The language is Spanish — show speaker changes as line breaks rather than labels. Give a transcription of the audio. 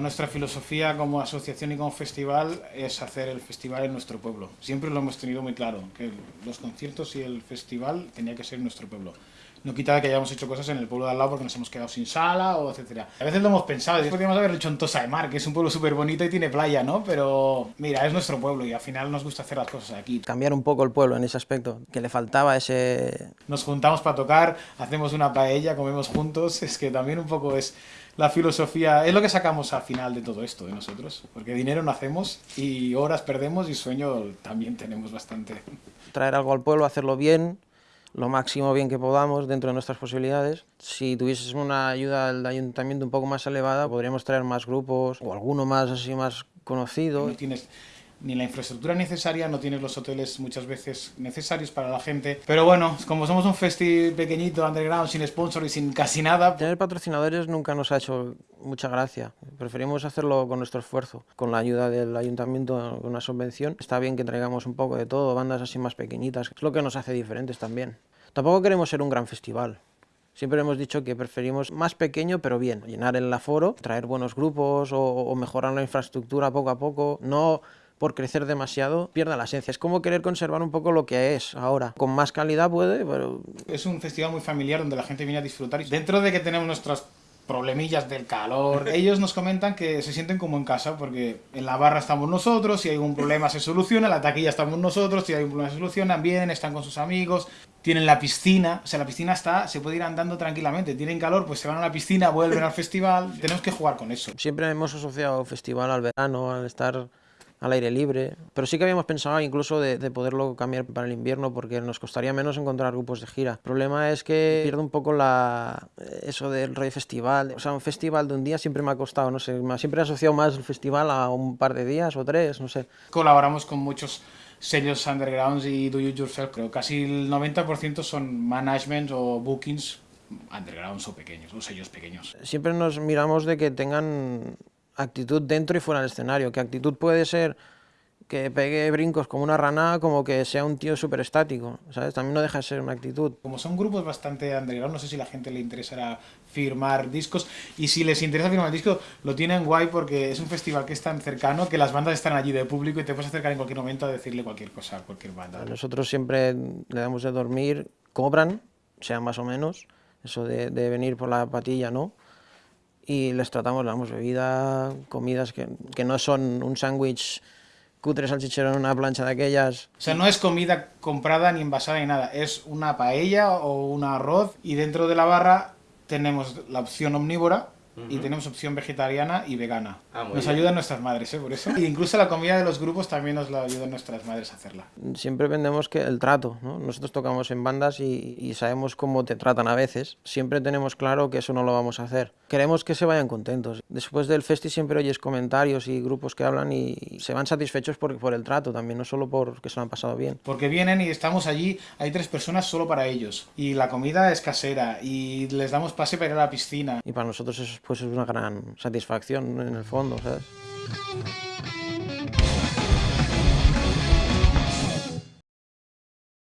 nuestra filosofía como asociación y como festival es hacer el festival en nuestro pueblo. Siempre lo hemos tenido muy claro, que los conciertos y el festival tenía que ser en nuestro pueblo no quita que hayamos hecho cosas en el pueblo de al lado porque nos hemos quedado sin sala o etcétera. A veces lo hemos pensado, podríamos haberlo hecho en Tosa de Mar, que es un pueblo súper bonito y tiene playa, ¿no? Pero mira, es nuestro pueblo y al final nos gusta hacer las cosas aquí.
Cambiar un poco el pueblo en ese aspecto, que le faltaba ese...
Nos juntamos para tocar, hacemos una paella, comemos juntos, es que también un poco es la filosofía, es lo que sacamos al final de todo esto de nosotros, porque dinero no hacemos y horas perdemos y sueño también tenemos bastante.
Traer algo al pueblo, hacerlo bien, lo máximo bien que podamos dentro de nuestras posibilidades. Si tuvieses una ayuda del ayuntamiento un poco más elevada, podríamos traer más grupos o alguno más así más conocido.
Ni la infraestructura necesaria, no tienes los hoteles muchas veces necesarios para la gente. Pero bueno, como somos un festi pequeñito, underground, sin sponsor y sin casi nada...
Tener patrocinadores nunca nos ha hecho mucha gracia. Preferimos hacerlo con nuestro esfuerzo, con la ayuda del ayuntamiento, con una subvención. Está bien que traigamos un poco de todo, bandas así más pequeñitas. Es lo que nos hace diferentes también. Tampoco queremos ser un gran festival. Siempre hemos dicho que preferimos más pequeño pero bien, llenar el aforo, traer buenos grupos o, mejorar la infraestructura poco a poco, no por crecer demasiado pierda la esencia. Es como querer conservar un poco lo que es ahora. Con más calidad puede, pero...
Es un festival muy familiar donde la gente viene a disfrutar. Y dentro de que tenemos nuestras problemillas del calor. Ellos nos comentan que se sienten como en casa porque en la barra estamos nosotros, si hay un problema se soluciona, en la taquilla estamos nosotros, si hay un problema se soluciona, vienen, están con sus amigos, tienen la piscina, o sea, la piscina está, se puede ir andando tranquilamente, tienen calor, pues se van a la piscina, vuelven al festival, tenemos que jugar con eso.
Siempre hemos asociado festival al verano, al estar al aire libre. Pero sí que habíamos pensado incluso de, poderlo cambiar para el invierno porque nos costaría menos encontrar grupos de gira. El problema es que pierde un poco la, eso del rey festival. O sea, un festival de un día siempre me ha costado, no sé, siempre he asociado más el festival a un par de días o tres, no sé.
Colaboramos con muchos sellos undergrounds y do it yourself. Creo casi el 90% son management o bookings undergrounds o pequeños, o sellos pequeños.
Siempre nos miramos de que tengan actitud dentro y fuera del escenario, que actitud puede ser que pegue brincos como una rana, como que sea un tío súper estático, ¿sabes? También no deja de ser una actitud.
Como son grupos bastante underground, no sé si la gente le interesará firmar discos, y si les interesa firmar discos, lo tienen guay porque es un festival que es tan cercano que las bandas están allí de público y te puedes acercar en cualquier momento a decirle cualquier cosa a cualquier banda.
Nosotros siempre le damos de dormir, cobran, sea más o menos, eso de, de venir por la patilla, ¿no? Y les tratamos, damos bebida, comidas que, que no son un sándwich cutre salchichero en una plancha de aquellas.
O sea, no es comida comprada ni envasada ni nada, es una paella o un arroz y dentro de la barra tenemos la opción omnívora, y tenemos opción vegetariana y vegana. Ah, nos ayudan nuestras madres, ¿eh? Por eso. Y incluso la comida de los grupos también nos la ayudan nuestras madres a hacerla.
Siempre vendemos que el trato, ¿no? Nosotros tocamos en bandas y, sabemos cómo te tratan a veces. Siempre tenemos claro que eso no lo vamos a hacer. Queremos que se vayan contentos. Después del festi siempre oyes comentarios y grupos que hablan y se van satisfechos por, por el trato también, no solo porque se lo han pasado bien.
Porque vienen y estamos allí, hay tres personas solo para ellos. Y la comida es casera y les damos pase para ir a la piscina.
Y para nosotros eso es pues es una gran satisfacción en el fondo, ¿sabes?